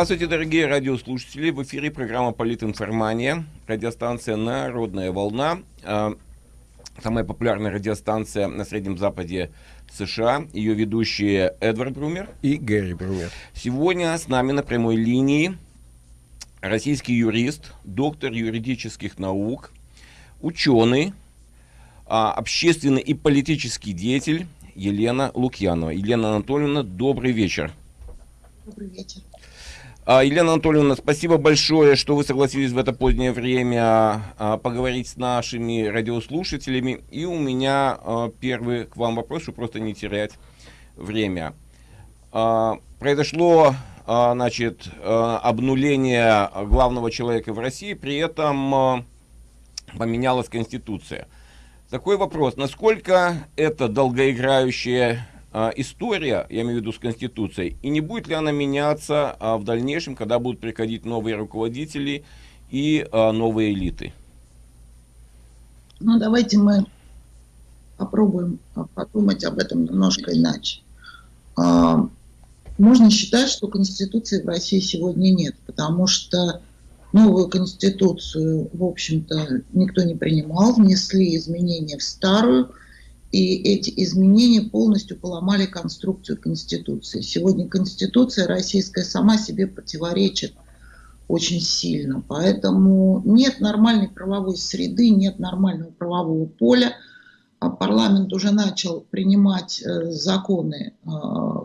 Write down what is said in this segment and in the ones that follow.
Здравствуйте, дорогие радиослушатели. В эфире программа «Политинформания», радиостанция «Народная волна». А, самая популярная радиостанция на Среднем Западе США. Ее ведущие Эдвард Брумер и Гэри Брумер. Сегодня с нами на прямой линии российский юрист, доктор юридических наук, ученый, а, общественный и политический деятель Елена Лукьянова. Елена Анатольевна, добрый вечер. Добрый вечер. А, Елена Анатольевна, спасибо большое, что вы согласились в это позднее время а, поговорить с нашими радиослушателями. И у меня а, первый к вам вопрос, чтобы просто не терять время. Произошло значит, обнуление главного человека в России, при этом поменялась Конституция. Такой вопрос, насколько это долгоиграющее а, история, я имею в виду с Конституцией, и не будет ли она меняться а, в дальнейшем, когда будут приходить новые руководители и а, новые элиты? Ну, давайте мы попробуем подумать об этом немножко иначе. Можно считать, что Конституции в России сегодня нет, потому что новую Конституцию, в общем-то, никто не принимал, внесли изменения в старую – и эти изменения полностью поломали конструкцию Конституции. Сегодня Конституция российская сама себе противоречит очень сильно. Поэтому нет нормальной правовой среды, нет нормального правового поля. А парламент уже начал принимать э, законы э,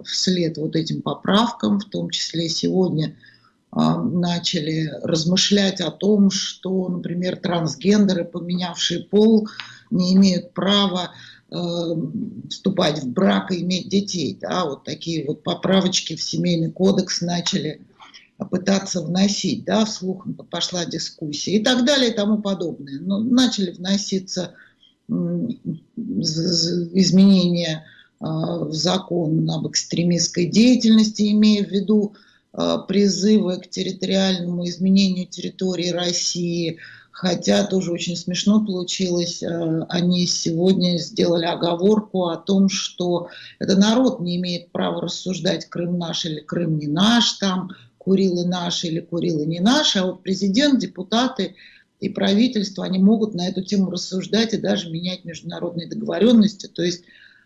вслед вот этим поправкам, в том числе сегодня э, начали размышлять о том, что, например, трансгендеры, поменявшие пол, не имеют права вступать в брак и иметь детей. Да, вот такие вот поправочки в семейный кодекс начали пытаться вносить, да, вслух пошла дискуссия и так далее и тому подобное. Но начали вноситься изменения э, в закон об экстремистской деятельности, имея в виду э, призывы к территориальному изменению территории России, Хотя тоже очень смешно получилось, э, они сегодня сделали оговорку о том, что это народ не имеет права рассуждать, Крым наш или Крым не наш, там Курилы наши или Курилы не наши, а вот президент, депутаты и правительство, они могут на эту тему рассуждать и даже менять международные договоренности, то есть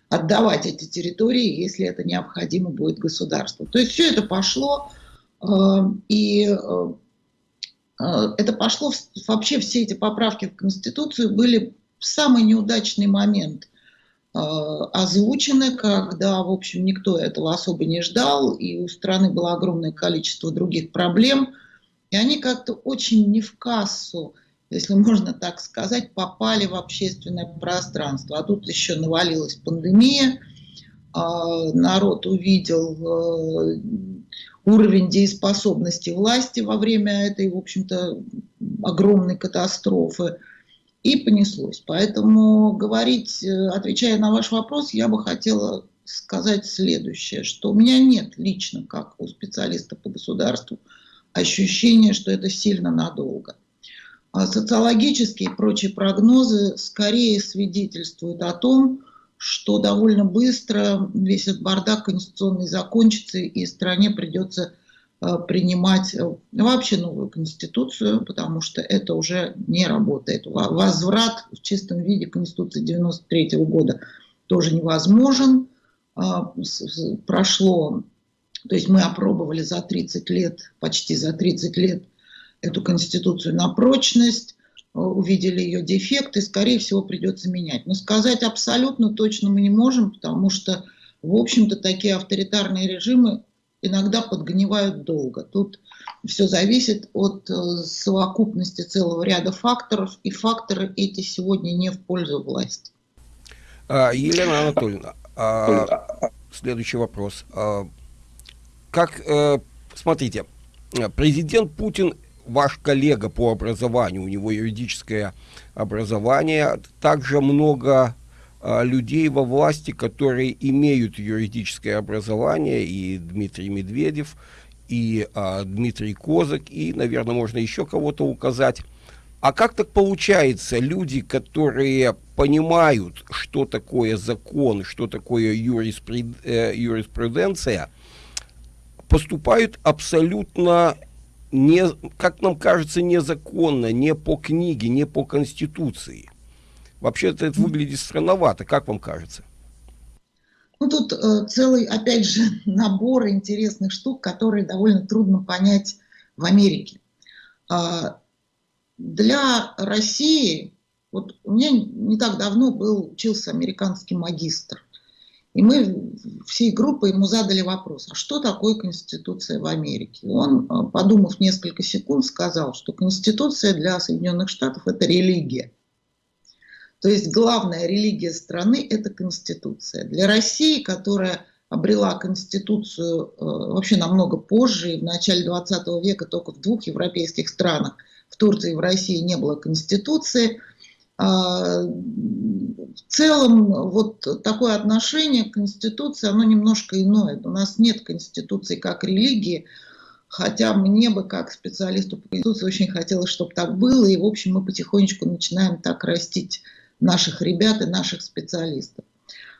отдавать эти территории, если это необходимо будет государству. То есть все это пошло, э, и э, это пошло, вообще все эти поправки в Конституцию были в самый неудачный момент а, озвучены, когда, в общем, никто этого особо не ждал, и у страны было огромное количество других проблем, и они как-то очень не в кассу, если можно так сказать, попали в общественное пространство. А тут еще навалилась пандемия, народ увидел уровень дееспособности власти во время этой, в общем-то, огромной катастрофы. И понеслось. Поэтому говорить, э, отвечая на ваш вопрос, я бы хотела сказать следующее, что у меня нет лично, как у специалиста по государству, ощущения, что это сильно надолго. А социологические и прочие прогнозы скорее свидетельствуют о том, что довольно быстро весь этот бардак конституционный закончится, и стране придется э, принимать э, вообще новую конституцию, потому что это уже не работает. Возврат в чистом виде конституции 93 -го года тоже невозможен. А, прошло, то есть мы опробовали за 30 лет, почти за 30 лет эту конституцию на прочность, увидели ее дефекты, скорее всего, придется менять. Но сказать абсолютно точно мы не можем, потому что, в общем-то, такие авторитарные режимы иногда подгнивают долго. Тут все зависит от э, совокупности целого ряда факторов, и факторы эти сегодня не в пользу власти. А, Елена Анатольевна, а, следующий вопрос. А, как, а, смотрите, президент Путин ваш коллега по образованию, у него юридическое образование, также много а, людей во власти, которые имеют юридическое образование, и Дмитрий Медведев, и а, Дмитрий Козак, и, наверное, можно еще кого-то указать. А как так получается, люди, которые понимают, что такое закон, что такое юриспруденция, поступают абсолютно не, как нам кажется, незаконно, не по книге, не по конституции. Вообще-то это выглядит странновато, как вам кажется? Ну, тут э, целый, опять же, набор интересных штук, которые довольно трудно понять в Америке. Э, для России, вот у меня не так давно был, учился американский магистр. И мы всей группой ему задали вопрос, а что такое Конституция в Америке? Он, э, подумав несколько секунд, сказал, что Конституция для Соединенных Штатов – это религия. То есть главная религия страны – это Конституция. Для России, которая обрела Конституцию э, вообще намного позже, в начале 20 века только в двух европейских странах, в Турции и в России не было Конституции. А, в целом вот такое отношение к Конституции, оно немножко иное. У нас нет Конституции как религии, хотя мне бы как специалисту по Конституции очень хотелось, чтобы так было, и в общем мы потихонечку начинаем так растить наших ребят и наших специалистов.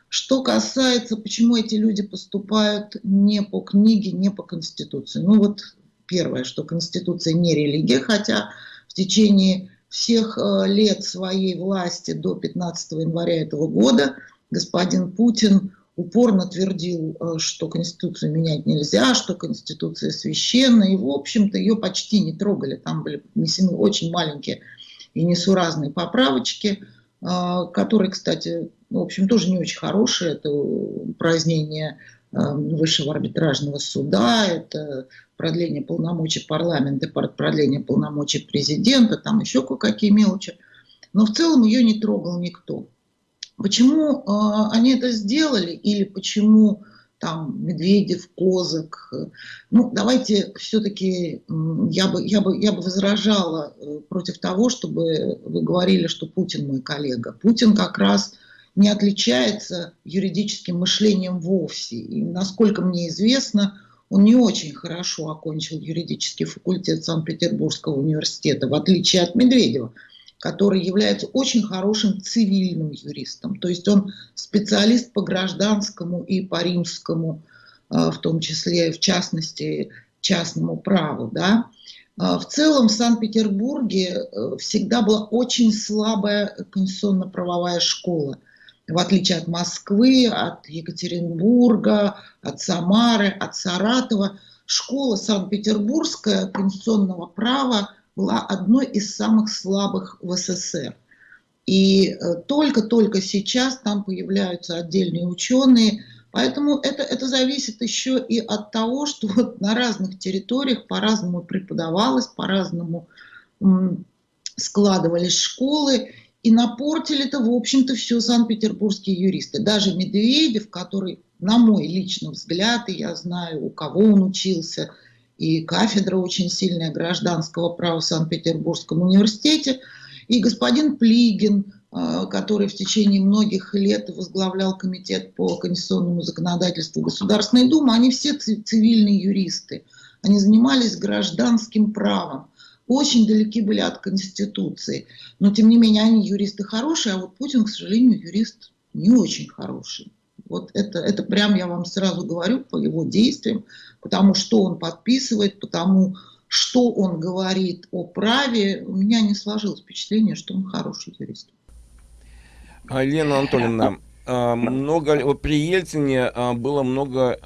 Что касается, почему эти люди поступают не по книге, не по Конституции. Ну вот первое, что Конституция не религия, хотя в течение всех э, лет своей власти до 15 января этого года господин Путин упорно твердил, э, что Конституцию менять нельзя, что Конституция священна, и, в общем-то, ее почти не трогали. Там были внесены очень маленькие и несуразные поправочки – а, который, кстати, в общем, тоже не очень хороший. Это упразднение высшего арбитражного суда, это продление полномочий парламента, продление полномочий президента, там еще кое-какие мелочи. Но в целом ее не трогал никто. Почему э, они это сделали или почему там Медведев, Козак. Ну, давайте все-таки я бы, я, бы, я бы возражала э, против того, чтобы вы говорили, что Путин мой коллега. Путин как раз не отличается юридическим мышлением вовсе. И, насколько мне известно, он не очень хорошо окончил юридический факультет Санкт-Петербургского университета, в отличие от Медведева который является очень хорошим цивильным юристом. То есть он специалист по гражданскому и по римскому, э, в том числе, в частности, частному праву. Да? Э, в целом в Санкт-Петербурге э, всегда была очень слабая конституционно-правовая школа. В отличие от Москвы, от Екатеринбурга, от Самары, от Саратова, школа Санкт-Петербургская конституционного права – была одной из самых слабых в СССР. И э, только-только сейчас там появляются отдельные ученые, поэтому это, это зависит еще и от того, что вот на разных территориях по-разному преподавалось, по-разному складывались школы, и напортили-то, в общем-то, все санкт-петербургские юристы. Даже Медведев, который, на мой личный взгляд, и я знаю, у кого он учился – и кафедра очень сильная гражданского права в Санкт-Петербургском университете, и господин Плигин, э, который в течение многих лет возглавлял комитет по конституционному законодательству Государственной Думы, они все цивильные юристы. Они занимались гражданским правом, очень далеки были от Конституции. Но, тем не менее, они юристы хорошие, а вот Путин, к сожалению, юрист не очень хороший. Вот это, это прям я вам сразу говорю по его действиям, потому что он подписывает, потому что он говорит о праве. У меня не сложилось впечатление, что он хороший юрист. А, Лена Анатольевна, а, много, при Ельцине а, было много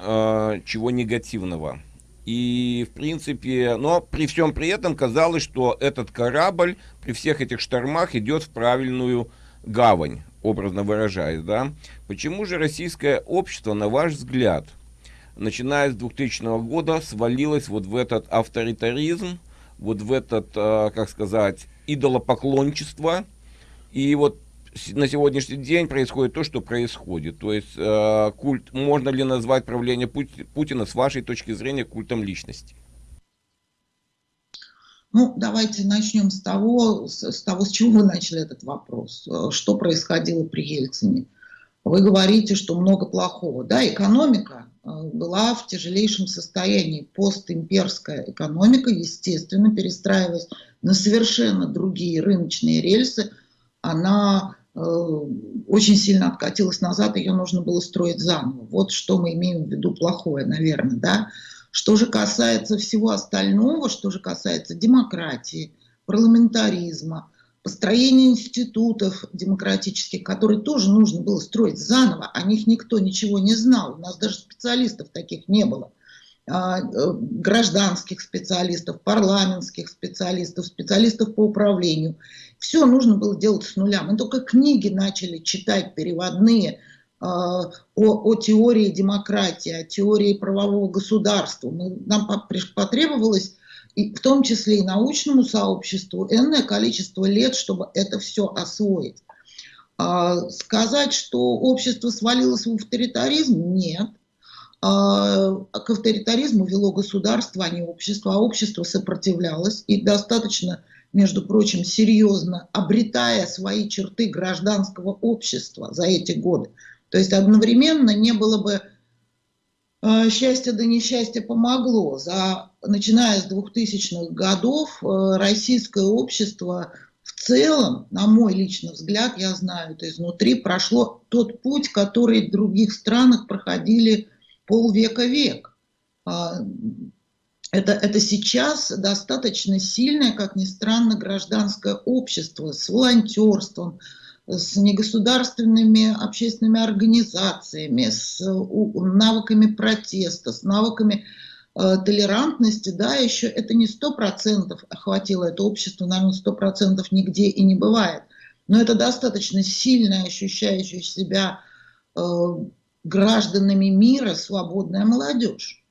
чего негативного. И, в принципе, но при всем при этом казалось, что этот корабль при всех этих штормах идет в правильную гавань образно выражаясь, да, почему же российское общество, на ваш взгляд, начиная с 2000 года, свалилось вот в этот авторитаризм, вот в этот, э, как сказать, идолопоклончество, и вот на сегодняшний день происходит то, что происходит. То есть э, культ, можно ли назвать правление Путина с вашей точки зрения культом личности? Ну, давайте начнем с того, с, с того, с чего вы начали этот вопрос. Э, что происходило при Ельцине? Вы говорите, что много плохого. Да, экономика э, была в тяжелейшем состоянии. Постимперская экономика, естественно, перестраиваясь на совершенно другие рыночные рельсы, она очень сильно откатилась назад, ее нужно было строить заново. Вот что мы имеем в виду плохое, наверное, да. Что же касается всего остального, что же касается демократии, парламентаризма, построения институтов демократических, которые тоже нужно было строить заново, о них никто ничего не знал, у нас даже специалистов таких не было э, гражданских специалистов, парламентских специалистов, специалистов по управлению. Все нужно было делать с нуля. Мы только книги начали читать переводные, о, о теории демократии, о теории правового государства. Нам потребовалось, и в том числе и научному сообществу, энное количество лет, чтобы это все освоить. А, сказать, что общество свалилось в авторитаризм, нет. А, к авторитаризму вело государство, а не общество, а общество сопротивлялось и достаточно, между прочим, серьезно обретая свои черты гражданского общества за эти годы. То есть одновременно не было бы э, счастье да несчастье помогло. За, начиная с 2000-х годов э, российское общество в целом, на мой личный взгляд, я знаю это изнутри, прошло тот путь, который в других странах проходили полвека век. А, это, это сейчас достаточно сильное, как ни странно, гражданское общество с волонтерством, с негосударственными общественными организациями, с навыками протеста, с навыками э, толерантности, да, еще это не сто процентов охватило это общество, наверное, сто процентов нигде и не бывает. Но это достаточно сильно ощущающая себя э, гражданами мира свободная молодежь.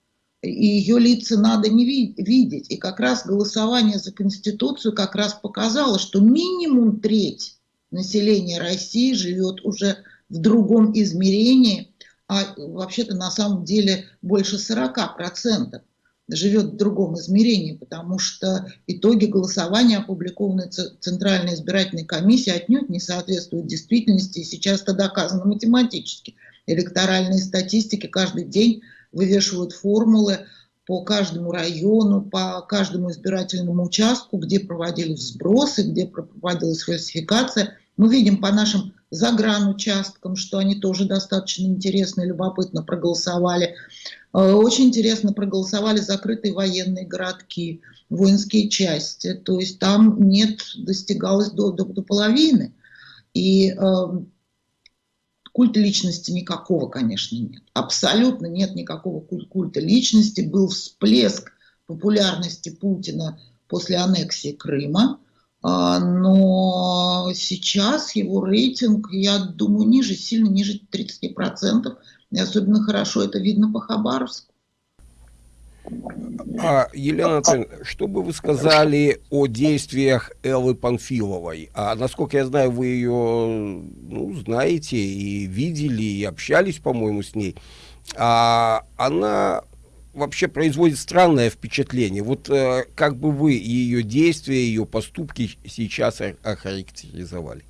И ее лица надо не видеть. И как раз голосование за Конституцию как раз показало, что минимум треть население России живет уже в другом измерении, а вообще-то на самом деле больше 40% живет в другом измерении, потому что итоги голосования, опубликованные Центральной избирательной комиссией, отнюдь не соответствуют действительности, и сейчас это доказано математически. Электоральные статистики каждый день вывешивают формулы по каждому району, по каждому избирательному участку, где проводились сбросы, где проводилась фальсификация – мы видим по нашим загранучасткам, что они тоже достаточно интересно и любопытно проголосовали. Э, очень интересно проголосовали закрытые военные городки, воинские части. То есть там нет, достигалось до, до, до половины. И э, культа личности никакого, конечно, нет. Абсолютно нет никакого культа личности. Был всплеск популярности Путина после аннексии Крыма. А, но сейчас его рейтинг, я думаю, ниже, сильно ниже 30%. И особенно хорошо это видно по Хабаровску. А, Елена Анатольевна, что бы вы сказали о действиях Эллы Панфиловой? А, насколько я знаю, вы ее ну, знаете и видели, и общались, по-моему, с ней. А, она вообще производит странное впечатление. Вот э, как бы вы ее действия, ее поступки сейчас охарактеризовали?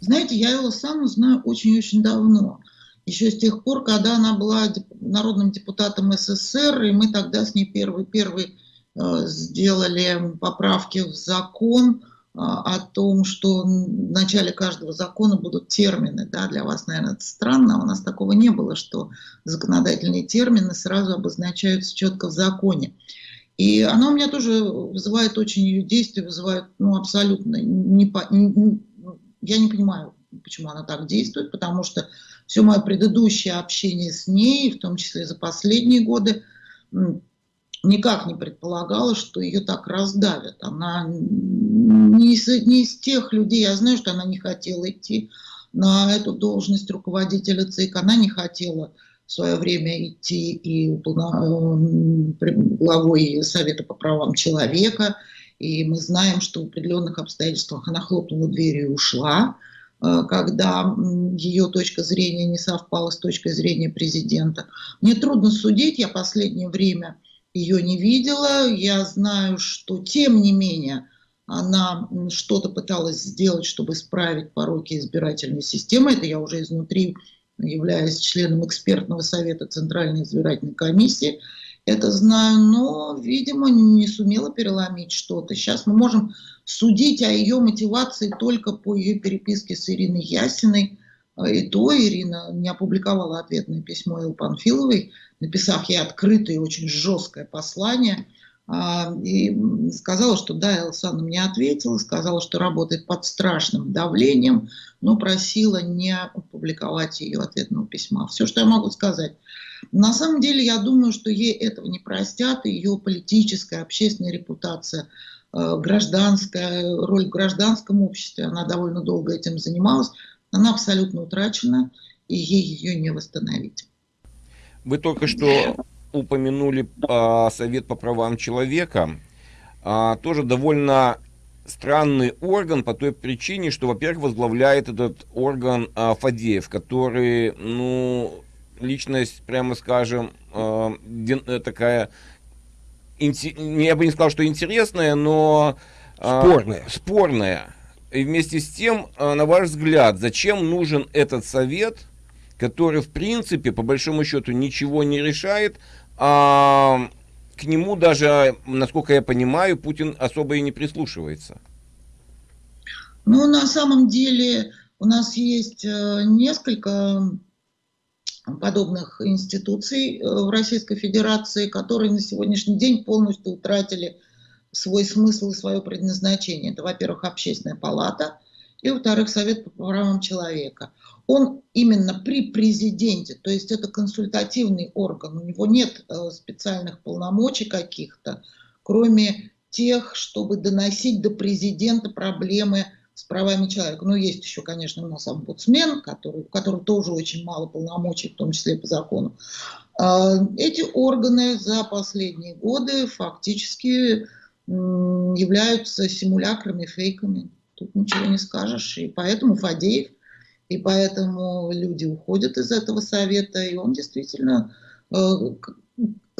Знаете, я его сам знаю очень-очень давно. Еще с тех пор, когда она была народным депутатом СССР, и мы тогда с ней первый-первый э, сделали поправки в закон а, о том, что в начале каждого закона будут термины. Да, для вас, наверное, это странно, у нас такого не было, что законодательные термины сразу обозначаются четко в законе. И она у меня тоже вызывает очень ее действия, вызывает ну, абсолютно не, не, я не понимаю, почему она так действует, потому что все мое предыдущее общение с ней, в том числе за последние годы, никак не предполагала, что ее так раздавят. Она не из, не из тех людей, я знаю, что она не хотела идти на эту должность руководителя ЦИК, она не хотела в свое время идти и главой Совета по правам человека, и мы знаем, что в определенных обстоятельствах она хлопнула дверью и ушла, э, когда ее точка зрения не совпала с точкой зрения президента. Мне трудно судить, я последнее время ее не видела. Я знаю, что тем не менее она что-то пыталась сделать, чтобы исправить пороки избирательной системы. Это я уже изнутри являюсь членом экспертного совета Центральной избирательной комиссии. Это знаю, но, видимо, не сумела переломить что-то. Сейчас мы можем судить о ее мотивации только по ее переписке с Ириной Ясиной, И то Ирина не опубликовала ответное письмо Ил Панфиловой, написав ей открытое и очень жесткое послание – а, и сказала, что да, Элсан мне ответила, сказала, что работает под страшным давлением, но просила не опубликовать ее ответного письма. Все, что я могу сказать. На самом деле, я думаю, что ей этого не простят, ее политическая, общественная репутация, э, гражданская, роль в гражданском обществе, она довольно долго этим занималась, она абсолютно утрачена, и ей ее не восстановить. Вы только что упомянули а, Совет по правам человека. А, тоже довольно странный орган по той причине, что, во-первых, возглавляет этот орган а, Фадеев, который, ну, личность, прямо скажем, а, дин, такая, инти, я бы не сказал, что интересная, но... А, спорная. Спорная. И вместе с тем, а, на ваш взгляд, зачем нужен этот совет, который, в принципе, по большому счету, ничего не решает, а, к нему даже, насколько я понимаю, Путин особо и не прислушивается. Ну, на самом деле у нас есть э, несколько подобных институций э, в Российской Федерации, которые на сегодняшний день полностью утратили свой смысл и свое предназначение. Это, во-первых, Общественная палата, и, во-вторых, Совет по правам человека он именно при президенте, то есть это консультативный орган, у него нет э, специальных полномочий каких-то, кроме тех, чтобы доносить до президента проблемы с правами человека. Ну, есть еще, конечно, у нас омбудсмен, который, у которого тоже очень мало полномочий, в том числе по закону. А, эти органы за последние годы фактически являются симулякрами, фейками. Тут ничего не скажешь. И поэтому Фадеев – и поэтому люди уходят из этого совета, и он действительно, э,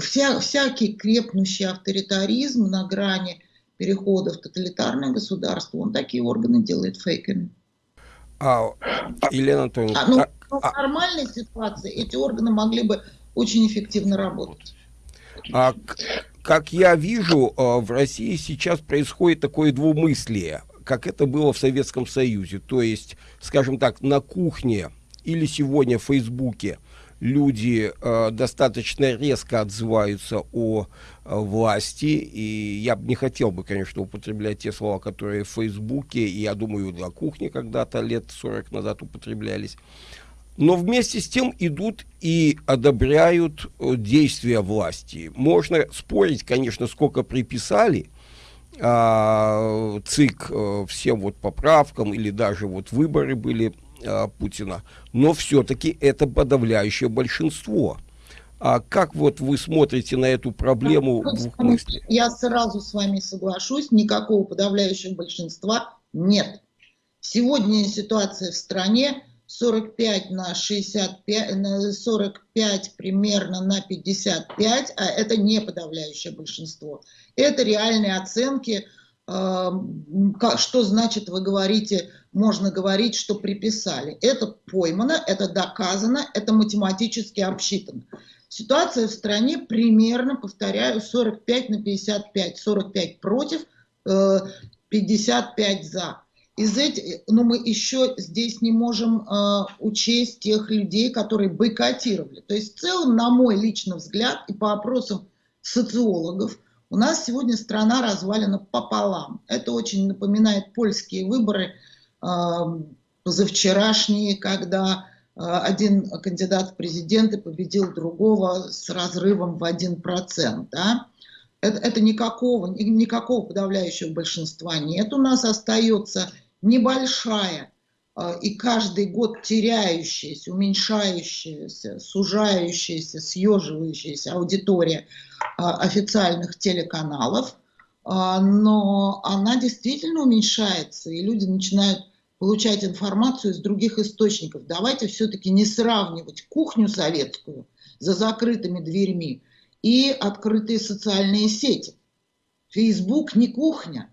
вся, всякий крепнущий авторитаризм на грани перехода в тоталитарное государство, он такие органы делает фейками. А, Елена Анатольевна... А, ну, а, в а нормальной ситуации эти органы могли бы очень эффективно работать. А, как я вижу, э, в России сейчас происходит такое двумыслие как это было в Советском Союзе. То есть, скажем так, на кухне или сегодня в Фейсбуке люди э, достаточно резко отзываются о э, власти, и я не хотел бы, конечно, употреблять те слова, которые в Фейсбуке, и я думаю, на кухне когда-то лет 40 назад употреблялись. Но вместе с тем идут и одобряют э, действия власти. Можно спорить, конечно, сколько приписали, а, ЦИК а, всем вот поправкам или даже вот выборы были а, Путина, но все-таки это подавляющее большинство. А как вот вы смотрите на эту проблему ну, в мысли? Я сразу с вами соглашусь, никакого подавляющего большинства нет. Сегодня ситуация в стране 45 на 65, на 45 примерно на 55, а это не подавляющее большинство. Это реальные оценки, эм, что значит вы говорите, можно говорить, что приписали. Это поймано, это доказано, это математически обсчитано. Ситуация в стране примерно, повторяю, 45 на 55. 45 против, 55 э, за из этих, но мы еще здесь не можем э, учесть тех людей, которые бойкотировали. То есть в целом, на мой личный взгляд, и по опросам социологов, у нас сегодня страна развалена пополам. Это очень напоминает польские выборы э, позавчерашние, когда э, один кандидат в президенты победил другого с разрывом в 1%. Да? Это, это никакого, никакого подавляющего большинства нет. У нас остается небольшая а, и каждый год теряющаяся, уменьшающаяся, сужающаяся, съеживающаяся аудитория а, официальных телеканалов, а, но она действительно уменьшается, и люди начинают получать информацию из других источников. Давайте все-таки не сравнивать кухню советскую за закрытыми дверьми и открытые социальные сети. Фейсбук не кухня,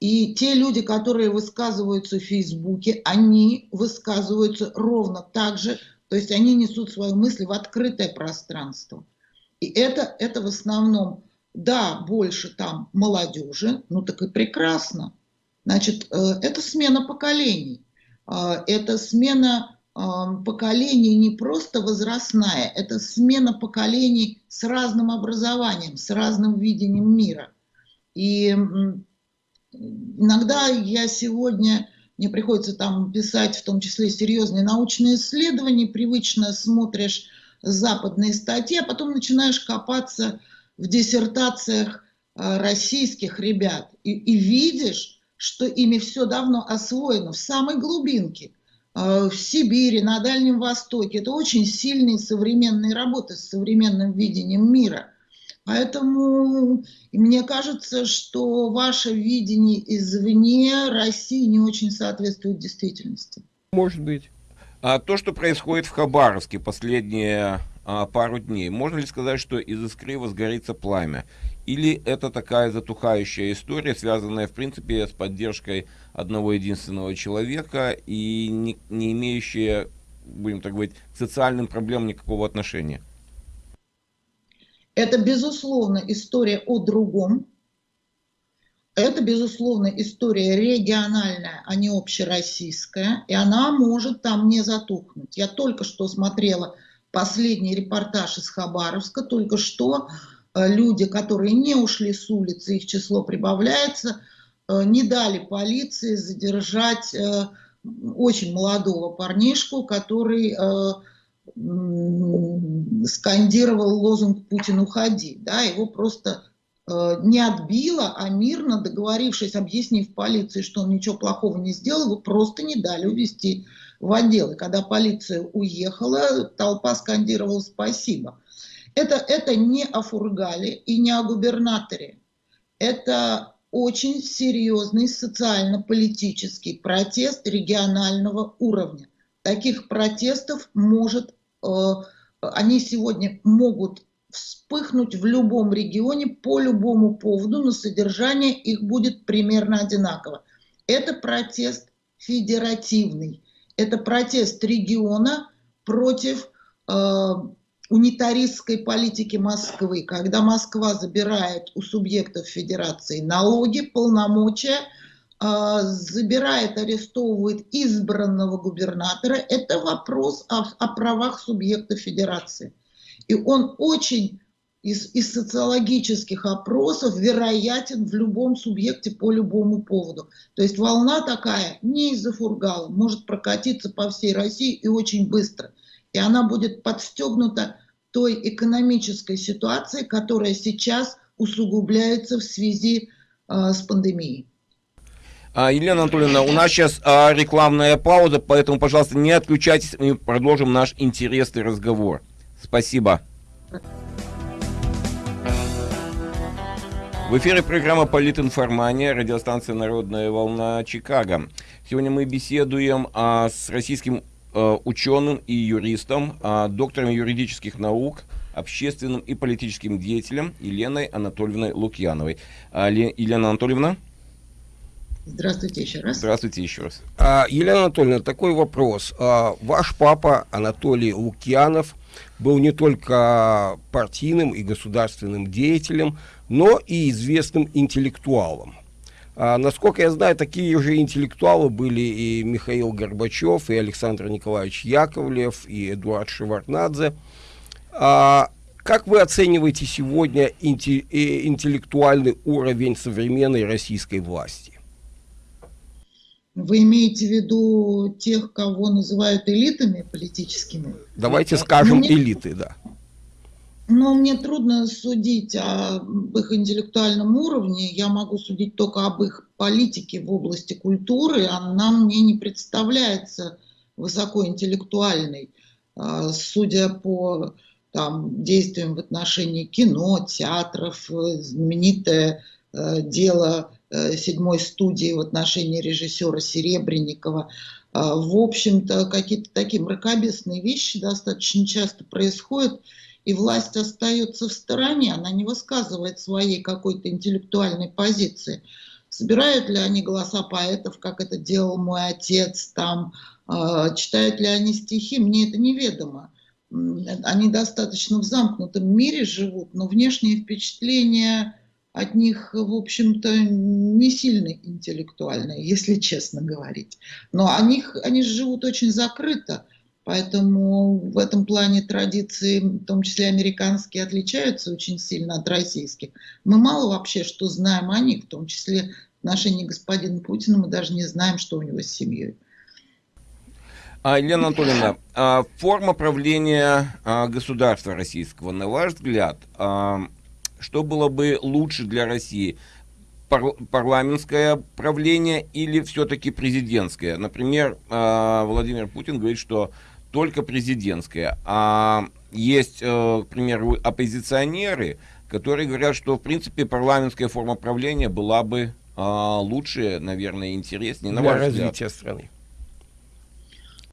и те люди, которые высказываются в Фейсбуке, они высказываются ровно так же, то есть они несут свои мысли в открытое пространство. И это, это в основном, да, больше там молодежи, ну так и прекрасно. Значит, э, это смена поколений, э, это смена поколений не просто возрастная, это смена поколений с разным образованием, с разным видением мира. И иногда я сегодня, мне приходится там писать в том числе серьезные научные исследования, привычно смотришь западные статьи, а потом начинаешь копаться в диссертациях э, российских ребят и, и видишь, что ими все давно освоено в самой глубинке, в Сибири, на Дальнем Востоке. Это очень сильные современные работы с современным видением мира. Поэтому мне кажется, что ваше видение извне России не очень соответствует действительности. Может быть. А то, что происходит в Хабаровске последние а, пару дней, можно ли сказать, что из искры возгорится пламя? Или это такая затухающая история, связанная, в принципе, с поддержкой одного единственного человека и не, не имеющая, будем так говорить, к социальным проблемам никакого отношения? Это, безусловно, история о другом. Это, безусловно, история региональная, а не общероссийская. И она может там не затухнуть. Я только что смотрела последний репортаж из Хабаровска. Только что люди, которые не ушли с улицы, их число прибавляется, э, не дали полиции задержать э, очень молодого парнишку, который скандировал лозунг «Путин, уходи». Да, его просто э, не отбило, а мирно договорившись, объяснив полиции, что он ничего плохого не сделал, его просто не дали увезти в отдел. И когда полиция уехала, толпа скандировала «спасибо». Это, это не о Фургале и не о губернаторе. Это очень серьезный социально-политический протест регионального уровня. Таких протестов может Э, они сегодня могут вспыхнуть в любом регионе по любому поводу, но содержание их будет примерно одинаково. Это протест федеративный, это протест региона против э, унитаристской политики Москвы, когда Москва забирает у субъектов федерации налоги, полномочия, а, забирает, арестовывает избранного губернатора, это вопрос о, о правах субъекта федерации. И он очень из, из социологических опросов вероятен в любом субъекте по любому поводу. То есть волна такая не из-за фургала, может прокатиться по всей России и очень быстро. И она будет подстегнута той экономической ситуацией, которая сейчас усугубляется в связи э, с пандемией. А, Елена Анатольевна, у нас сейчас а, рекламная пауза, поэтому, пожалуйста, не отключайтесь, мы продолжим наш интересный разговор. Спасибо. В эфире программа «Политинформания», радиостанция «Народная волна» Чикаго. Сегодня мы беседуем а, с российским ученым и юристом, а, доктором юридических наук, общественным и политическим деятелем Еленой Анатольевной Лукьяновой. А, Елена Анатольевна? Здравствуйте еще раз. Здравствуйте еще раз. А, Елена Анатольевна, такой вопрос. Ваш папа Анатолий Лукьянов был не только партийным и государственным деятелем, но и известным интеллектуалом. А, насколько я знаю, такие же интеллектуалы были и Михаил Горбачев, и Александр Николаевич Яковлев, и Эдуард Шеварднадзе. А, как вы оцениваете сегодня э, интеллектуальный уровень современной российской власти? Вы имеете в виду тех, кого называют элитами политическими? Давайте скажем мне, элиты, да. Но мне трудно судить об их интеллектуальном уровне. Я могу судить только об их политике в области культуры. Она мне не представляется высокоинтеллектуальной. А, судя по там, действиям в отношении кино, театров, знаменитое э, дело Э, седьмой студии в отношении режиссера Серебренникова. А, в общем-то, какие-то такие мракобесные вещи достаточно часто происходят, и власть остается в стороне, она не высказывает своей какой-то интеллектуальной позиции. Собирают ли они голоса поэтов, как это делал мой отец, там, а, читают ли они стихи, мне это неведомо. Они достаточно в замкнутом мире живут, но внешние впечатления от них, в общем-то, не сильно интеллектуальные, если честно говорить. Но они, они живут очень закрыто. Поэтому в этом плане традиции, в том числе американские, отличаются очень сильно от российских. Мы мало вообще что знаем о них, в том числе в отношении господина Путина, мы даже не знаем, что у него с семьей. А, Елена Анатольевна, а, форма правления а, государства российского, на ваш взгляд, а, что было бы лучше для России? Пар парламентское правление или все-таки президентское? Например, а, Владимир Путин говорит, что только президентское. А есть, э, к примеру, оппозиционеры, которые говорят, что, в принципе, парламентская форма правления была бы а, лучше, наверное, интереснее. На Для развития взгляд. страны.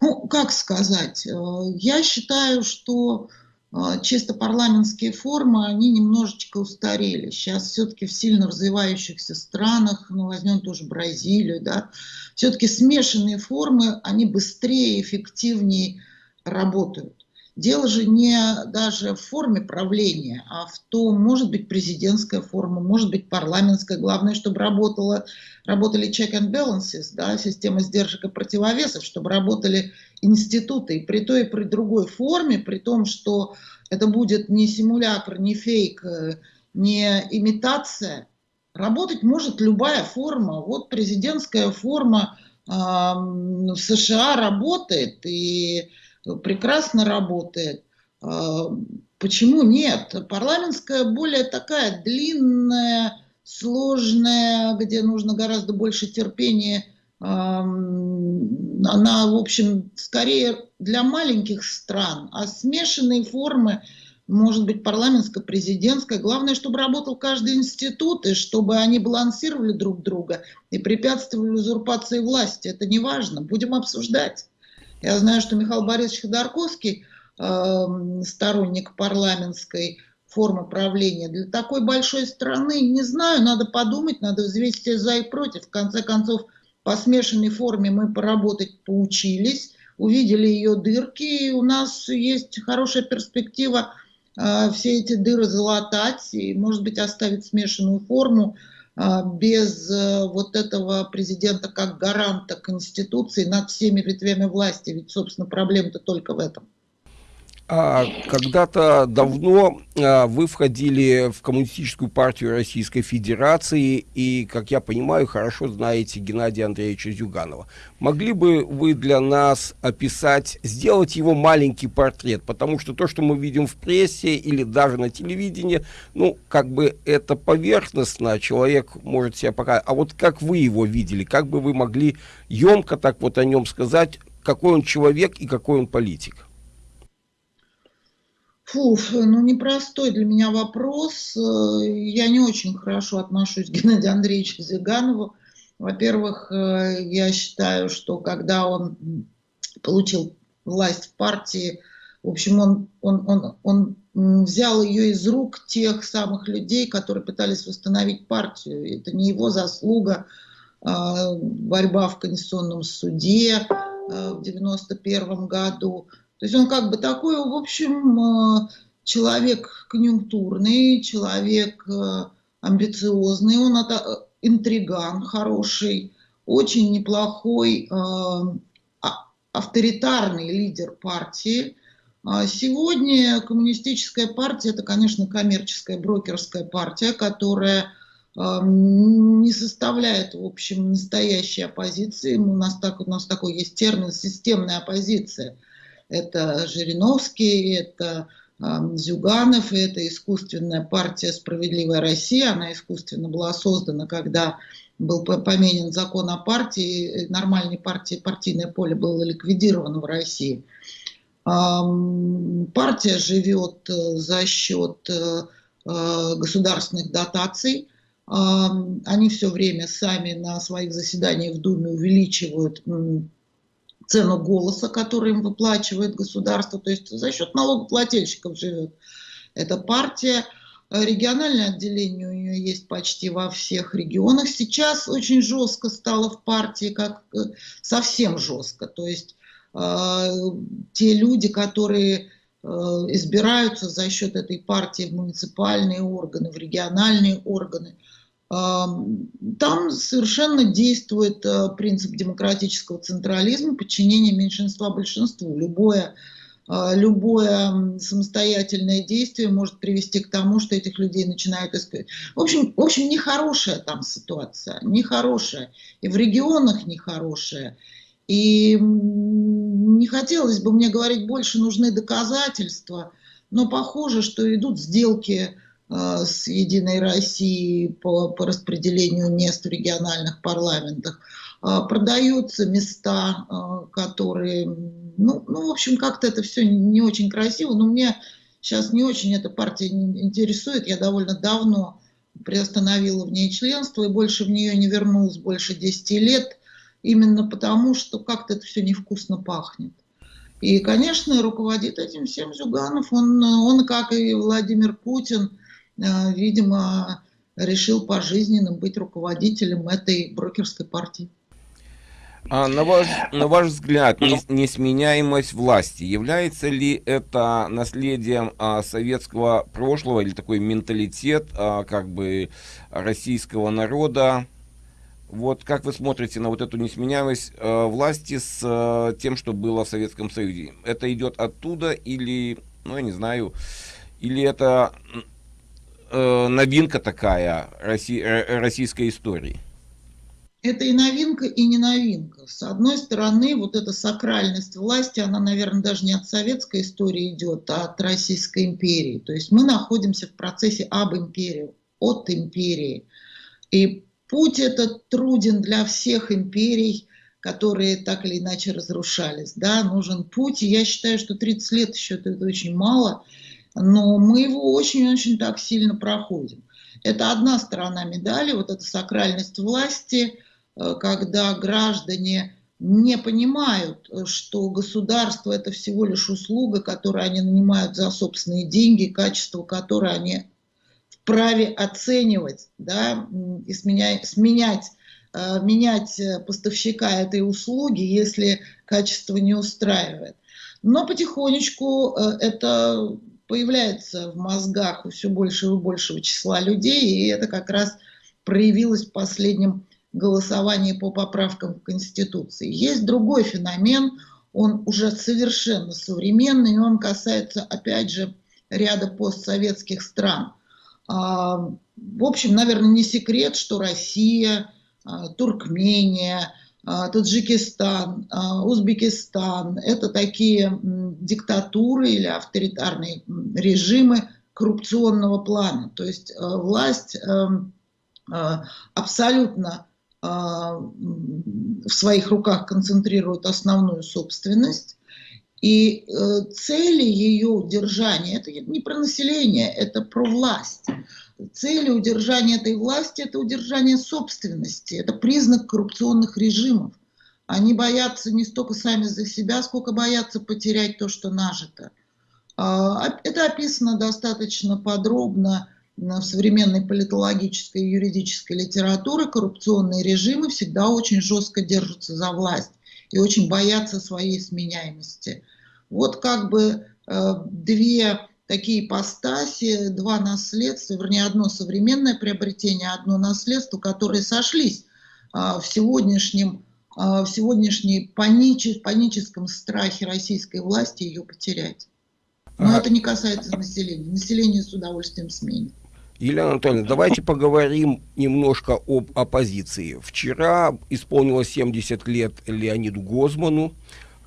Ну, как сказать, э, я считаю, что э, чисто парламентские формы, они немножечко устарели. Сейчас все-таки в сильно развивающихся странах, ну, возьмем тоже Бразилию, да, все-таки смешанные формы, они быстрее, эффективнее работают. Дело же не даже в форме правления, а в том, может быть, президентская форма, может быть, парламентская. Главное, чтобы работала, работали check and balances, да, система сдержек и противовесов, чтобы работали институты. И при той и при другой форме, при том, что это будет не симулятор, не фейк, э, не имитация, работать может любая форма. Вот президентская форма э, в США работает, и прекрасно работает. А, почему нет? Парламентская более такая длинная, сложная, где нужно гораздо больше терпения. А, она, в общем, скорее для маленьких стран, а смешанные формы, может быть, парламентско-президентская. Главное, чтобы работал каждый институт, и чтобы они балансировали друг друга и препятствовали узурпации власти. Это не важно. Будем обсуждать. Я знаю, что Михаил Борисович Ходорковский, э, сторонник парламентской формы правления, для такой большой страны, не знаю, надо подумать, надо взвесить за и против. В конце концов, по смешанной форме мы поработать поучились, увидели ее дырки, и у нас есть хорошая перспектива э, все эти дыры залатать и, может быть, оставить смешанную форму, без э, вот этого президента как гаранта Конституции над всеми ветвями власти. Ведь, собственно, проблема-то только в этом. А, Когда-то давно а, вы входили в Коммунистическую партию Российской Федерации и, как я понимаю, хорошо знаете Геннадия Андреевича Зюганова. Могли бы вы для нас описать, сделать его маленький портрет? Потому что то, что мы видим в прессе или даже на телевидении, ну, как бы это поверхностно, человек может себя показать. А вот как вы его видели, как бы вы могли емко так вот о нем сказать, какой он человек и какой он политик? Фу, ну непростой для меня вопрос. Я не очень хорошо отношусь к Геннадию Андреевичу Зиганову. Во-первых, э, я считаю, что когда он получил власть в партии, в общем, он, он, он, он взял ее из рук тех самых людей, которые пытались восстановить партию. Это не его заслуга, а борьба в Конституционном суде э, в 91 году. То есть он как бы такой, в общем, э, человек конъюнктурный, человек э, амбициозный, он э, интриган хороший, очень неплохой а, авторитарный лидер партии. А сегодня коммунистическая партия – это, конечно, коммерческая брокерская партия, которая не составляет, в общем, настоящей оппозиции. У нас, так, у нас такой есть термин «системная оппозиция» это Жириновский, это Зюганов, и это искусственная партия «Справедливая Россия». Она искусственно была создана, когда был поменен закон о партии, нормальной партии, партийное поле было ликвидировано в России. Партия живет э, за счет э, э, государственных дотаций. Они все время сами на своих заседаниях в Думе увеличивают цену голоса, который им выплачивает государство, то есть за счет налогоплательщиков живет эта партия. Региональное отделение у нее есть почти во всех регионах. Сейчас очень жестко стало в партии, как э, совсем жестко. То есть э, те люди, которые э, избираются за счет этой партии в муниципальные органы, в региональные органы, там совершенно действует э, принцип демократического централизма, подчинения меньшинства большинству. Любое, э, любое самостоятельное действие может привести к тому, что этих людей начинают искать. В общем, в общем, нехорошая там ситуация, нехорошая. И в регионах нехорошая. И не хотелось бы мне говорить больше, нужны доказательства, но похоже, что идут сделки с Единой Россией по, по распределению мест в региональных парламентах. Э, продаются места, э, которые, ну, ну в общем, как-то это все не очень красиво, но мне сейчас не очень эта партия интересует. Я довольно давно приостановила в ней членство и больше в нее не вернулась больше 10 лет, именно потому, что как-то это все невкусно пахнет. И, конечно, руководит этим всем Зюганов. Он, он как и Владимир Путин, Э, видимо, решил пожизненно быть руководителем этой брокерской партии. А на ваш, на ваш взгляд, несменяемость власти, является ли это наследием а, советского прошлого или такой менталитет а, как бы российского народа? Вот как вы смотрите на вот эту несменяемость а, власти с а, тем, что было в Советском Союзе? Это идет оттуда или, ну я не знаю, или это э, новинка такая Росси, э, российской истории? Это и новинка, и не новинка. С одной стороны, вот эта сакральность власти, она, наверное, даже не от советской истории идет, а от Российской империи. То есть мы находимся в процессе об империи, от империи. И путь этот труден для всех империй, которые так или иначе разрушались. Да, нужен путь, и я считаю, что 30 лет еще это очень мало – но мы его очень-очень так сильно проходим. Это одна сторона медали, вот эта сакральность власти, э, когда граждане не понимают, что государство это всего лишь услуга, которую они нанимают за собственные деньги, качество которой они вправе оценивать да, и сменять, сменять, э, менять поставщика этой услуги, если качество не устраивает. Но потихонечку э, это появляется в мозгах у все большего и большего числа людей, и это как раз проявилось в последнем голосовании по поправкам в Конституции. Есть другой феномен, он уже совершенно современный, и он касается, опять же, ряда постсоветских стран. А, в общем, наверное, не секрет, что Россия, а, Туркмения – Таджикистан, а, Узбекистан. Это такие диктатуры или авторитарные режимы коррупционного плана. То есть э, власть эм, э, абсолютно э, в своих руках концентрирует основную собственность. И цели ее удержания, это не про население, это про власть цели удержания этой власти – это удержание собственности, это признак коррупционных режимов. Они боятся не столько сами за себя, сколько боятся потерять то, что нажито. А, это описано достаточно подробно в современной политологической и юридической литературе. Коррупционные режимы всегда очень жестко держатся за власть и очень боятся своей сменяемости. Вот как бы э, две такие ипостаси, два наследства, вернее, одно современное приобретение, одно наследство, которые сошлись а, в сегодняшнем а, в сегодняшней паничес, паническом страхе российской власти ее потерять. Но а... это не касается населения. Население с удовольствием сменит. Елена Анатольевна, давайте поговорим немножко об оппозиции. Вчера исполнилось 70 лет Леониду Гозману.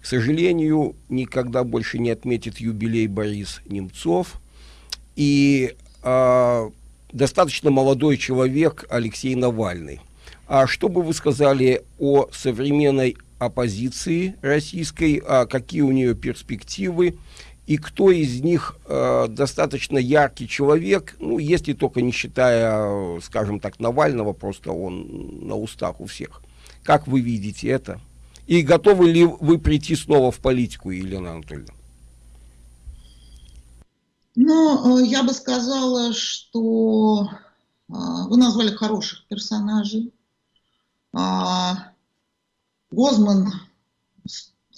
К сожалению, никогда больше не отметит юбилей Борис Немцов. И э, достаточно молодой человек Алексей Навальный. А что бы вы сказали о современной оппозиции российской, а какие у нее перспективы, и кто из них э, достаточно яркий человек, ну, если только не считая, скажем так, Навального, просто он на устах у всех. Как вы видите это? И готовы ли вы прийти снова в политику, Елена Анатольевна? Ну, э, я бы сказала, что э, вы назвали хороших персонажей. А, Гозман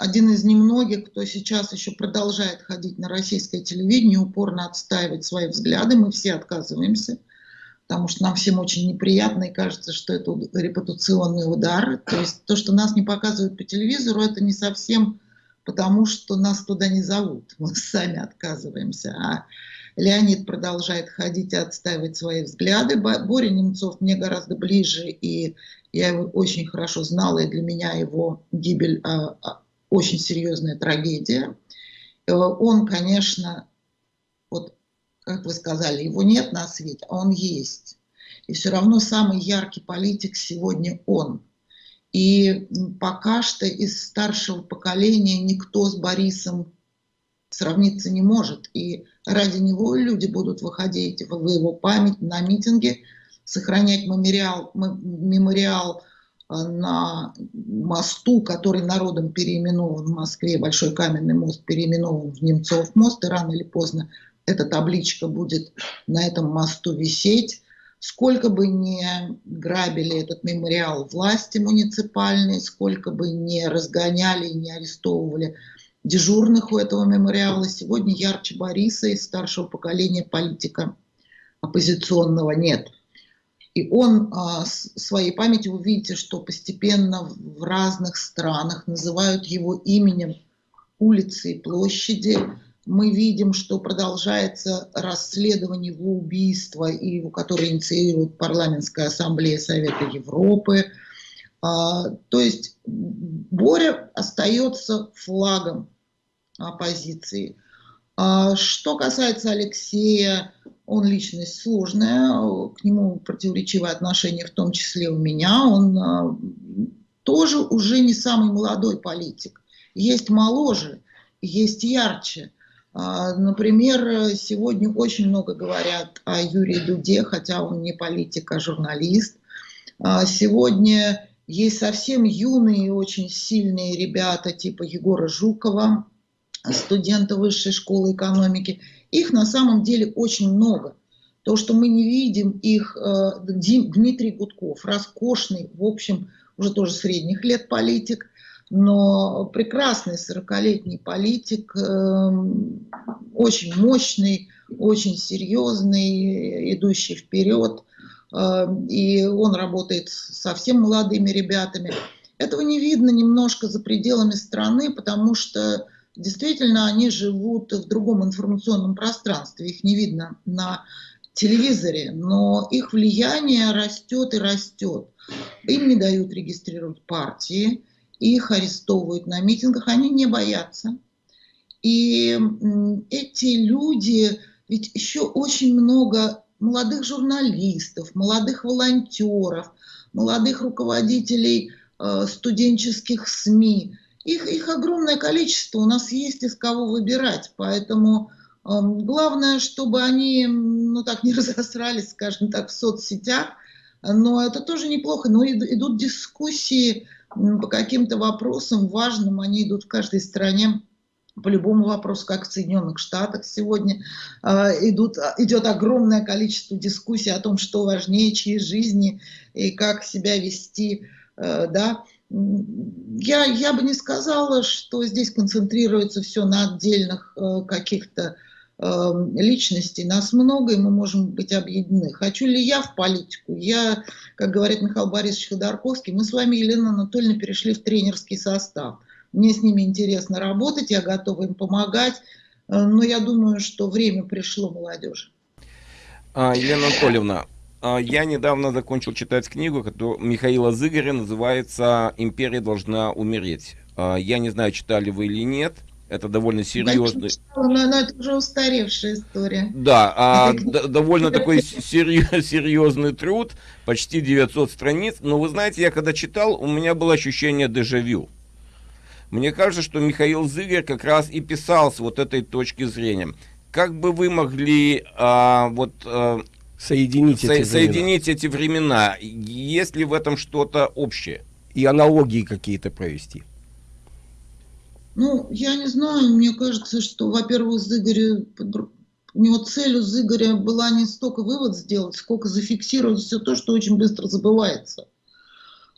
один из немногих, кто сейчас еще продолжает ходить на российское телевидение, упорно отстаивать свои взгляды. Мы все отказываемся потому что нам всем очень неприятно и кажется, что это репутационный удар. То есть то, что нас не показывают по телевизору, это не совсем потому, что нас туда не зовут. Мы сами отказываемся. А Леонид продолжает ходить и отстаивать свои взгляды. Боря Немцов мне гораздо ближе, и я его очень хорошо знала, и для меня его гибель а, а, очень серьезная трагедия. Э, он, конечно, вот как вы сказали, его нет на свете, а он есть. И все равно самый яркий политик сегодня он. И пока что из старшего поколения никто с Борисом сравниться не может. И ради него люди будут выходить в его память на митинге, сохранять мемориал, мемориал на мосту, который народом переименован в Москве, Большой каменный мост переименован в Немцов мост, и рано или поздно эта табличка будет на этом мосту висеть. Сколько бы ни грабили этот мемориал власти муниципальные, сколько бы не разгоняли и не арестовывали дежурных у этого мемориала, сегодня ярче Бориса из старшего поколения политика оппозиционного нет. И он а, своей памятью, вы видите, что постепенно в разных странах называют его именем улицы и площади, мы видим, что продолжается расследование его убийства, и, которое инициирует парламентская ассамблея Совета Европы. А, то есть Боря остается флагом оппозиции. А, что касается Алексея, он личность сложная, к нему противоречивое отношение, в том числе у меня. Он а, тоже уже не самый молодой политик. Есть моложе, есть ярче. А, например, сегодня очень много говорят о Юрии Дуде, хотя он не политик, а журналист. А, сегодня есть совсем юные и очень сильные ребята типа Егора Жукова, студента высшей школы экономики. Их на самом деле очень много. То, что мы не видим их, э, Дмитрий Гудков, роскошный, в общем, уже тоже средних лет политик, но прекрасный 40-летний политик, эм, очень мощный, очень серьезный, идущий вперед, эм, и он работает совсем молодыми ребятами. Этого не видно немножко за пределами страны, потому что действительно они живут в другом информационном пространстве, их не видно на телевизоре, но их влияние растет и растет. Им не дают регистрировать партии, их арестовывают на митингах, они не боятся. И эти люди, ведь еще очень много молодых журналистов, молодых волонтеров, молодых руководителей э, студенческих СМИ. Их, их огромное количество, у нас есть из кого выбирать, поэтому э, главное, чтобы они ну, так не разосрались, скажем так, в соцсетях, но это тоже неплохо, но идут дискуссии, по каким-то вопросам важным, они идут в каждой стране по любому вопросу, как в Соединенных Штатах сегодня э, идут, идет огромное количество дискуссий о том, что важнее, чьи жизни и как себя вести. Э, да. Я, я бы не сказала, что здесь концентрируется все на отдельных э, каких-то Эм, личностей, нас много, и мы можем быть объединены. Хочу ли я в политику? Я, как говорит Михаил Борисович Ходорковский, мы с вами, Елена Анатольевна, перешли в тренерский состав. Мне с ними интересно работать, я готова им помогать, э, но я думаю, что время пришло молодежи. А, Елена Анатольевна, я недавно закончил читать книгу которую Михаила Зыгоря, называется «Империя должна умереть». А, я не знаю, читали вы или нет – это довольно серьезный... Но, но это уже устаревшая история. Да, а довольно такой серьезный труд, почти 900 страниц. Но вы знаете, я когда читал, у меня было ощущение дежавю. Мне кажется, что Михаил Зыгер как раз и писал с вот этой точки зрения. Как бы вы могли а, вот... А, соединить, со, эти соединить эти времена? Есть ли в этом что-то общее? И аналогии какие-то провести? Ну, я не знаю, мне кажется, что, во-первых, Зыгоря, у него цель у Зыгоря была не столько вывод сделать, сколько зафиксировать все то, что очень быстро забывается.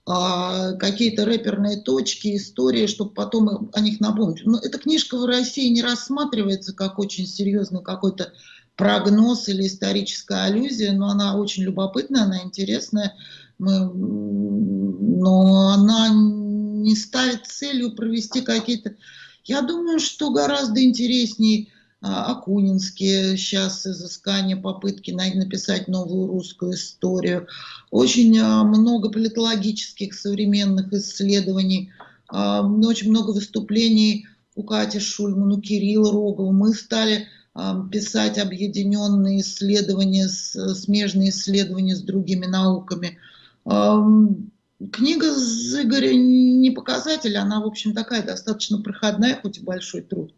А, какие-то рэперные точки, истории, чтобы потом о них напомнить. Но эта книжка в России не рассматривается как очень серьезный какой-то прогноз или историческая аллюзия, но она очень любопытная, она интересная, мы, но она не ставит целью провести какие-то... Я думаю, что гораздо интереснее а, Акунинские сейчас изыскания, попытки написать новую русскую историю. Очень а, много политологических современных исследований, а, очень много выступлений у Кати Шульман, у Кирилла Рогова. Мы стали писать объединенные исследования, смежные исследования с другими науками. Книга с Игоря не показатель, она, в общем, такая достаточно проходная, хоть и большой труд.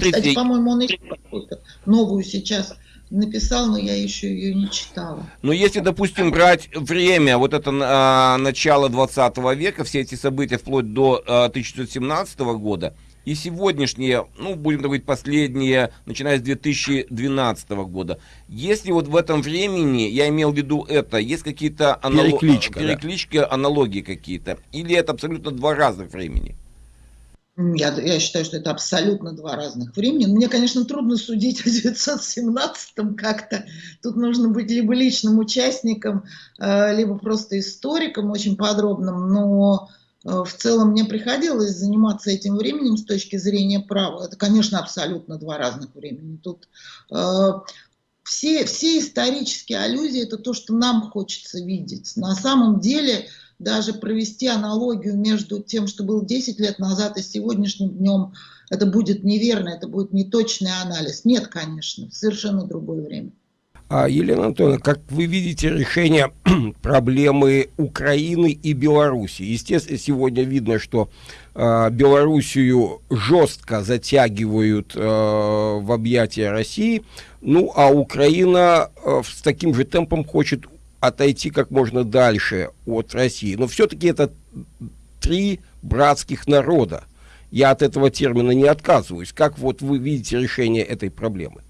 Кстати, по-моему, он еще какую-то новую сейчас написал, но я еще ее не читала. Но если, допустим, брать время, вот это а, начало 20 века, все эти события вплоть до а, 1917 года, и сегодняшние, ну, будем говорить, последние, начиная с 2012 года. Если вот в этом времени, я имел в виду это, есть какие-то анало... перекличка, переклички, да. аналогии какие-то, или это абсолютно два разных времени? Я, я считаю, что это абсолютно два разных времени. Мне, конечно, трудно судить о 917-м как-то. Тут нужно быть либо личным участником, э, либо просто историком очень подробным. Но в целом мне приходилось заниматься этим временем с точки зрения права. Это, конечно, абсолютно два разных времени. Тут э, все, все исторические аллюзии – это то, что нам хочется видеть. На самом деле, даже провести аналогию между тем, что было 10 лет назад и сегодняшним днем, это будет неверно, это будет неточный анализ. Нет, конечно, совершенно другое время. А, Елена Антоновна, как вы видите решение проблемы Украины и Беларуси? Естественно, сегодня видно, что э, Белоруссию жестко затягивают э, в объятия России, ну а Украина э, с таким же темпом хочет отойти как можно дальше от России. Но все-таки это три братских народа. Я от этого термина не отказываюсь. Как вот вы видите решение этой проблемы?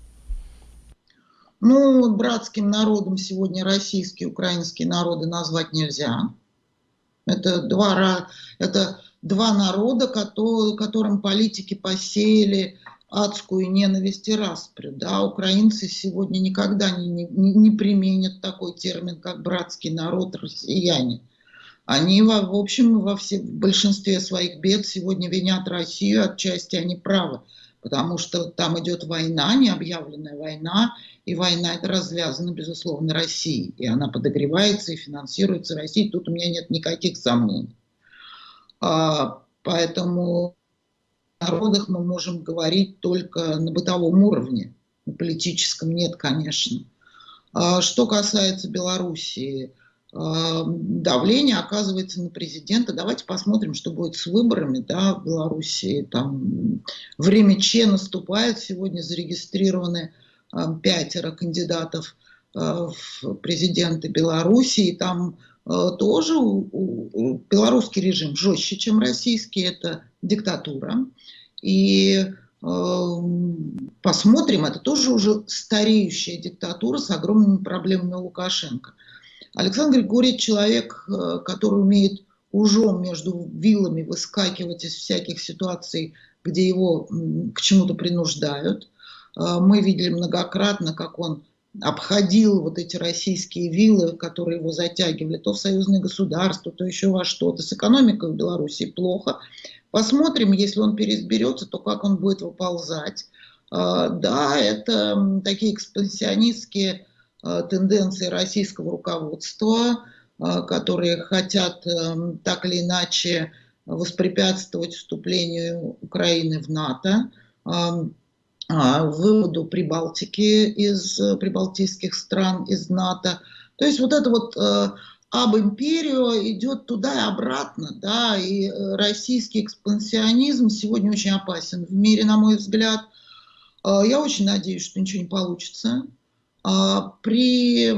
Ну, братским народом сегодня российские, украинские народы назвать нельзя. Это два, это два народа, которым политики посеяли адскую ненависть и распрю. Да? Украинцы сегодня никогда не, не, не применят такой термин, как братский народ, россияне. Они, в, в общем, во все, в большинстве своих бед сегодня винят Россию, отчасти они правы потому что там идет война, необъявленная война, и война это развязана, безусловно, Россией, и она подогревается и финансируется Россией, тут у меня нет никаких сомнений. А, поэтому о народах мы можем говорить только на бытовом уровне, на политическом нет, конечно. А, что касается Белоруссии, давление оказывается на президента. Давайте посмотрим, что будет с выборами да, в Белоруссии. Там время Че наступает. Сегодня зарегистрированы пятеро кандидатов в президенты Белоруссии. Там тоже белорусский режим жестче, чем российский. Это диктатура. И посмотрим, это тоже уже стареющая диктатура с огромными проблемами Лукашенко. Александр Григорьевич человек, э, который умеет ужом между вилами выскакивать из всяких ситуаций, где его к чему-то принуждают. Э, мы видели многократно, как он обходил вот эти российские виллы, которые его затягивали то в союзное государство, то еще во что-то. С экономикой в Беларуси плохо. Посмотрим, если он переизберется, то как он будет выползать. Э, да, это такие экспансионистские Э, тенденции российского руководства, которые хотят так или иначе воспрепятствовать вступлению Украины в НАТО, выводу Прибалтики из прибалтийских стран из НАТО. То есть вот это вот об империю идет туда и обратно, да, и российский экспансионизм сегодня очень опасен в мире, на мой взгляд. Я очень надеюсь, что ничего не получится, а, при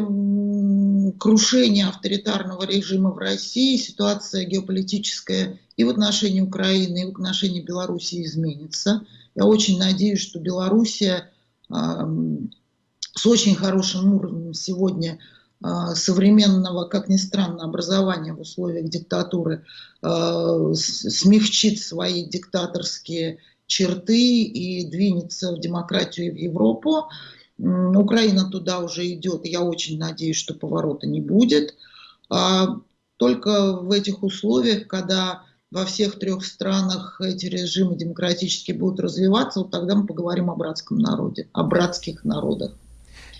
крушении авторитарного режима в России ситуация геополитическая и в отношении Украины, и в отношении Белоруссии изменится. Я очень надеюсь, что Белоруссия с очень хорошим уровнем сегодня а, современного, как ни странно, образования в условиях диктатуры а, смягчит свои диктаторские черты и двинется в демократию и в Европу. Украина туда уже идет, я очень надеюсь, что поворота не будет. А только в этих условиях, когда во всех трех странах эти режимы демократически будут развиваться, вот тогда мы поговорим о братском народе, о братских народах.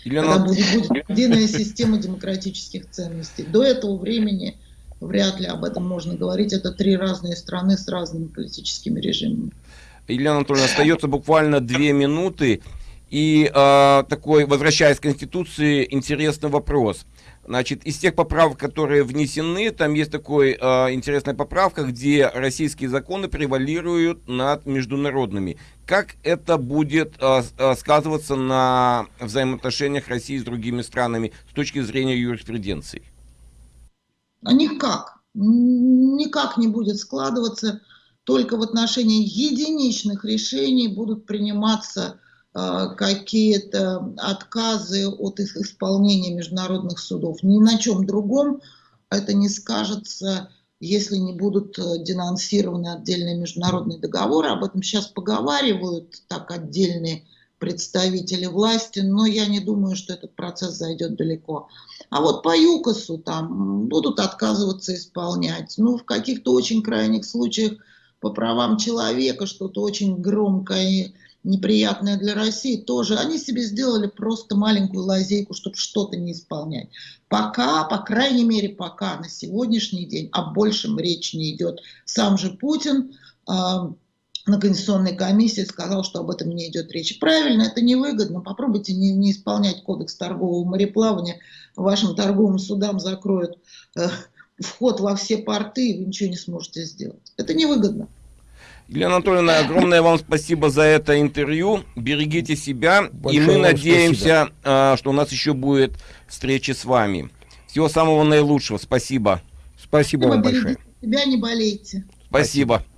Елена... Когда будет, будет единая система демократических ценностей. До этого времени вряд ли об этом можно говорить. Это три разные страны с разными политическими режимами. Елена Анатольевна, остается буквально две минуты. И э, такой, возвращаясь к Конституции, интересный вопрос. Значит, из тех поправок, которые внесены, там есть такой э, интересная поправка, где российские законы превалируют над международными. Как это будет э, сказываться на взаимоотношениях России с другими странами с точки зрения юриспруденции? А никак. Никак не будет складываться. Только в отношении единичных решений будут приниматься какие-то отказы от их исполнения международных судов. Ни на чем другом это не скажется, если не будут э, денонсированы отдельные международные договоры. Об этом сейчас поговаривают так отдельные представители власти, но я не думаю, что этот процесс зайдет далеко. А вот по ЮКОСу там будут отказываться исполнять. Ну, в каких-то очень крайних случаях по правам человека что-то очень громкое неприятное для России, тоже они себе сделали просто маленькую лазейку, чтобы что-то не исполнять. Пока, по крайней мере, пока на сегодняшний день о большем речь не идет. Сам же Путин э, на Конституционной комиссии сказал, что об этом не идет речь. Правильно, это невыгодно. Попробуйте не, не исполнять кодекс торгового мореплавания. Вашим торговым судам закроют э, вход во все порты, и вы ничего не сможете сделать. Это невыгодно. Елена Анатольевна, огромное вам спасибо за это интервью. Берегите себя. Большое и мы надеемся, спасибо. А, что у нас еще будет встреча с вами. Всего самого наилучшего. Спасибо. Спасибо вам большое. Себя не болейте. Спасибо. спасибо.